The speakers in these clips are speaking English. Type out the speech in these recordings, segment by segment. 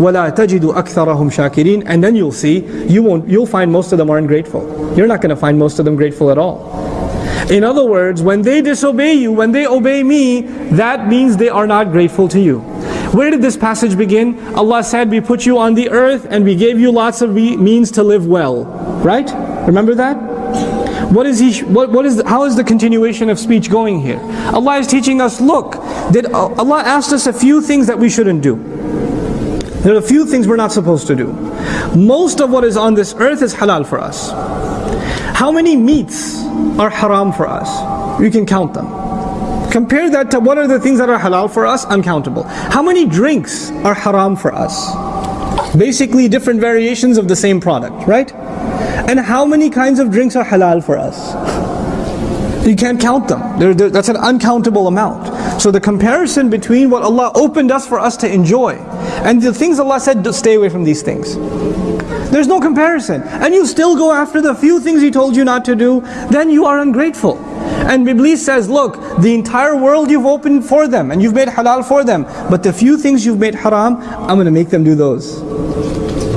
وَلَا تَجِدُ أَكْثَرَهُمْ شَاكِرِينَ And then you'll see, you won't, you'll find most of them aren't grateful. You're not going to find most of them grateful at all. In other words, when they disobey you, when they obey me, that means they are not grateful to you. Where did this passage begin? Allah said, we put you on the earth and we gave you lots of means to live well. Right? Remember that? What is he, what, what is, the, how is the continuation of speech going here? Allah is teaching us, look, did Allah asked us a few things that we shouldn't do. There are a few things we're not supposed to do. Most of what is on this earth is halal for us. How many meats are haram for us? You can count them. Compare that to what are the things that are halal for us? Uncountable. How many drinks are haram for us? Basically different variations of the same product, right? And how many kinds of drinks are halal for us? You can't count them. They're, they're, that's an uncountable amount. So the comparison between what Allah opened us for us to enjoy and the things Allah said, stay away from these things. There's no comparison. And you still go after the few things He told you not to do, then you are ungrateful. And Iblis says, look, the entire world you've opened for them and you've made halal for them. But the few things you've made haram, I'm going to make them do those.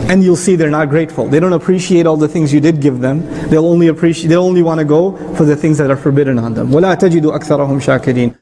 And you'll see they're not grateful. They don't appreciate all the things you did give them. They'll only appreciate, they'll only want to go for the things that are forbidden on them. وَلَا تَجِدُ أَكْثَرَهُمْ شَاكِرِينَ